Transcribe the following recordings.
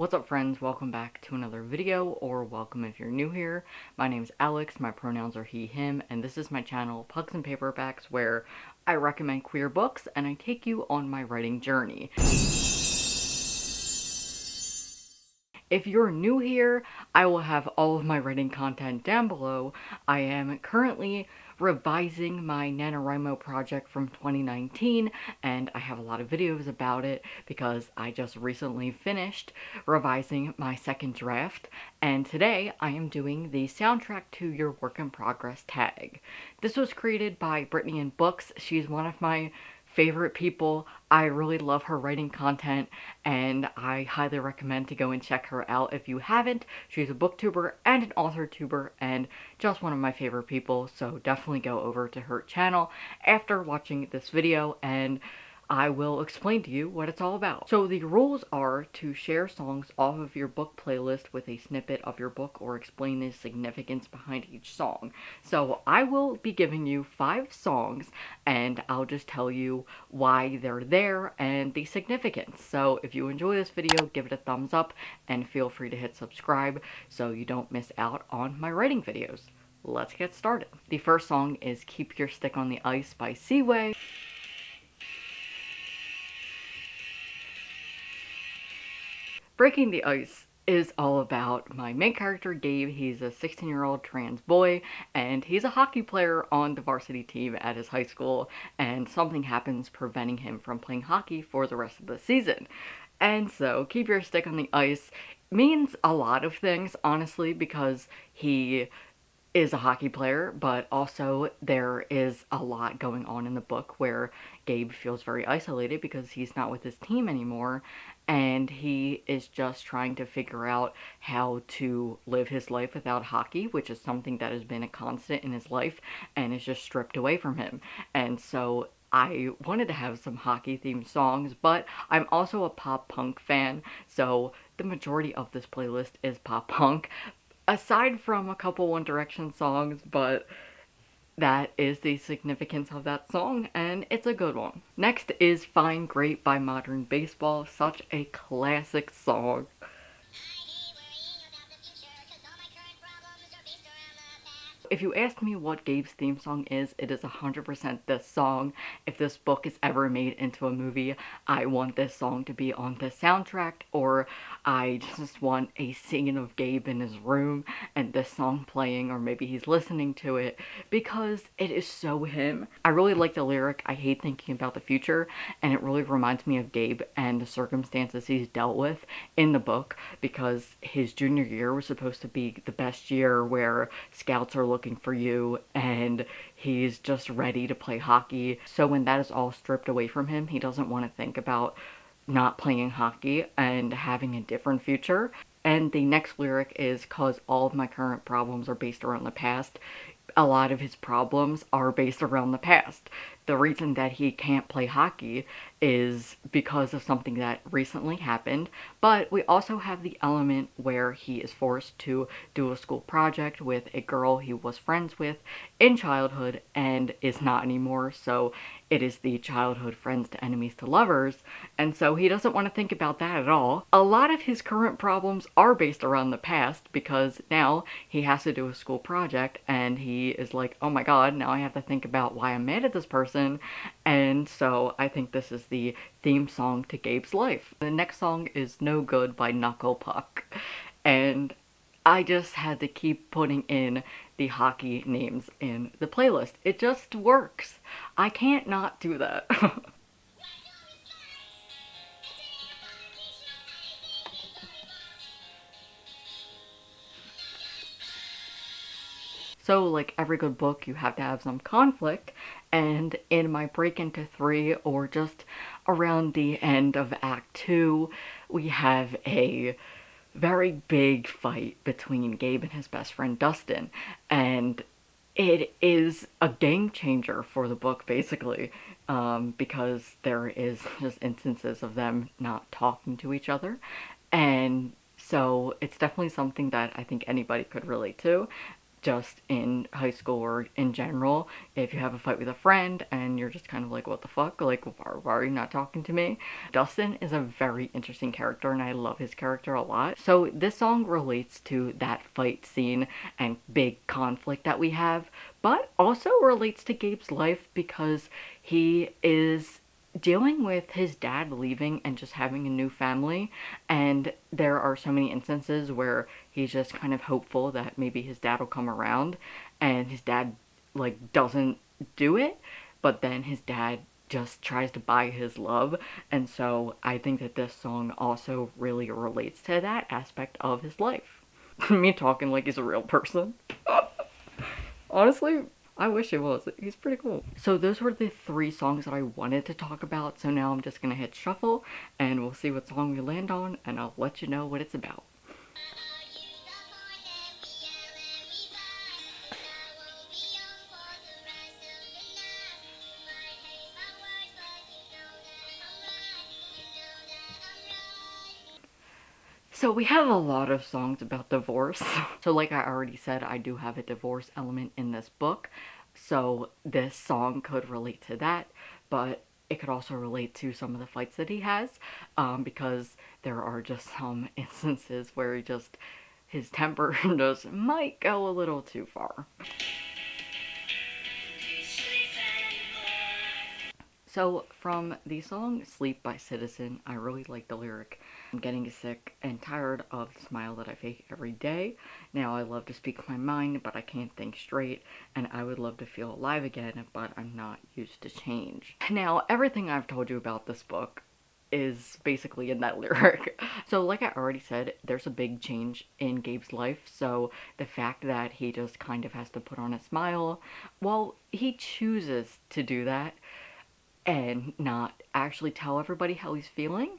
What's up friends, welcome back to another video, or welcome if you're new here. My name's Alex, my pronouns are he, him, and this is my channel, Pucks and Paperbacks, where I recommend queer books and I take you on my writing journey. If you're new here, I will have all of my writing content down below. I am currently revising my NaNoWriMo project from 2019 and I have a lot of videos about it because I just recently finished revising my second draft and today I am doing the soundtrack to your work in progress tag. This was created by Brittany in Books. She's one of my favorite people. I really love her writing content and I highly recommend to go and check her out if you haven't. She's a booktuber and an author tuber and just one of my favorite people so definitely go over to her channel after watching this video and I will explain to you what it's all about. So the rules are to share songs off of your book playlist with a snippet of your book or explain the significance behind each song. So I will be giving you five songs and I'll just tell you why they're there and the significance. So if you enjoy this video, give it a thumbs up and feel free to hit subscribe so you don't miss out on my writing videos. Let's get started. The first song is Keep Your Stick on the Ice by Seaway. Breaking the Ice is all about my main character, Gabe. He's a 16 year old trans boy and he's a hockey player on the varsity team at his high school and something happens preventing him from playing hockey for the rest of the season. And so, keep your stick on the ice means a lot of things, honestly, because he is a hockey player, but also there is a lot going on in the book where Gabe feels very isolated because he's not with his team anymore and he is just trying to figure out how to live his life without hockey, which is something that has been a constant in his life and is just stripped away from him. And so I wanted to have some hockey themed songs, but I'm also a pop punk fan, so the majority of this playlist is pop punk, aside from a couple One Direction songs, but that is the significance of that song, and it's a good one. Next is Fine Great by Modern Baseball, such a classic song. If you ask me what Gabe's theme song is, it is 100% this song. If this book is ever made into a movie, I want this song to be on the soundtrack, or I just want a scene of Gabe in his room and this song playing, or maybe he's listening to it, because it is so him. I really like the lyric, I hate thinking about the future, and it really reminds me of Gabe and the circumstances he's dealt with in the book, because his junior year was supposed to be the best year where scouts are looking looking for you and he's just ready to play hockey. So when that is all stripped away from him, he doesn't want to think about not playing hockey and having a different future. And the next lyric is cause all of my current problems are based around the past. A lot of his problems are based around the past. The reason that he can't play hockey is because of something that recently happened, but we also have the element where he is forced to do a school project with a girl he was friends with in childhood and is not anymore, so it is the childhood friends to enemies to lovers, and so he doesn't want to think about that at all. A lot of his current problems are based around the past because now he has to do a school project and he is like, oh my god, now I have to think about why I'm mad at this person, and so I think this is the theme song to Gabe's life. The next song is No Good by Knuckle Puck. And I just had to keep putting in the hockey names in the playlist. It just works. I can't not do that. So like every good book, you have to have some conflict. And in my break into three or just around the end of act two, we have a very big fight between Gabe and his best friend Dustin. And it is a game changer for the book basically um, because there is just instances of them not talking to each other and so it's definitely something that I think anybody could relate to just in high school or in general if you have a fight with a friend and you're just kind of like what the fuck? Like why, why, are you not talking to me? Dustin is a very interesting character and i love his character a lot. So this song relates to that fight scene and big conflict that we have but also relates to gabe's life because he is dealing with his dad leaving and just having a new family and there are so many instances where he's just kind of hopeful that maybe his dad will come around and his dad like doesn't do it but then his dad just tries to buy his love and so I think that this song also really relates to that aspect of his life. Me talking like he's a real person. Honestly, I wish it was. He's pretty cool. So those were the three songs that I wanted to talk about. So now I'm just gonna hit shuffle and we'll see what song we land on and I'll let you know what it's about. So we have a lot of songs about divorce. so like I already said, I do have a divorce element in this book. So this song could relate to that, but it could also relate to some of the fights that he has um, because there are just some instances where he just, his temper just might go a little too far. So from the song Sleep by Citizen, I really like the lyric. I'm getting sick and tired of the smile that I fake every day. Now I love to speak my mind, but I can't think straight, and I would love to feel alive again, but I'm not used to change. Now, everything I've told you about this book is basically in that lyric. So like I already said, there's a big change in Gabe's life. So the fact that he just kind of has to put on a smile, well, he chooses to do that and not actually tell everybody how he's feeling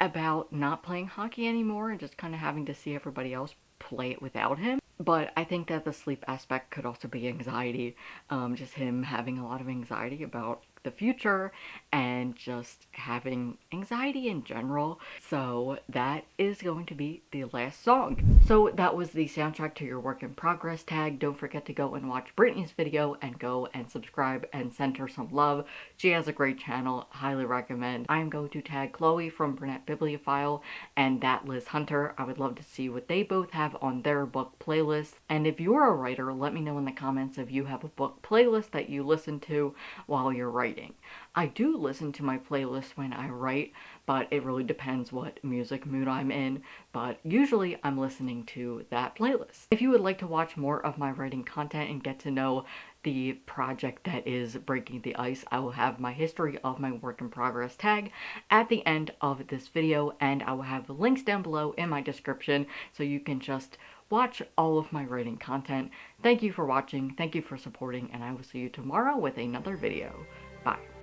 about not playing hockey anymore and just kind of having to see everybody else play it without him. But I think that the sleep aspect could also be anxiety, um, just him having a lot of anxiety about the future and just having anxiety in general. So that is going to be the last song. So that was the soundtrack to your work in progress tag. Don't forget to go and watch Brittany's video and go and subscribe and send her some love. She has a great channel, highly recommend. I'm going to tag Chloe from Burnett Bibliophile and that Liz Hunter. I would love to see what they both have on their book playlist. And if you're a writer, let me know in the comments if you have a book playlist that you listen to while you're writing writing. I do listen to my playlist when I write, but it really depends what music mood I'm in, but usually I'm listening to that playlist. If you would like to watch more of my writing content and get to know the project that is Breaking the Ice, I will have my history of my work in progress tag at the end of this video, and I will have the links down below in my description so you can just watch all of my writing content. Thank you for watching, thank you for supporting, and I will see you tomorrow with another video. Bye.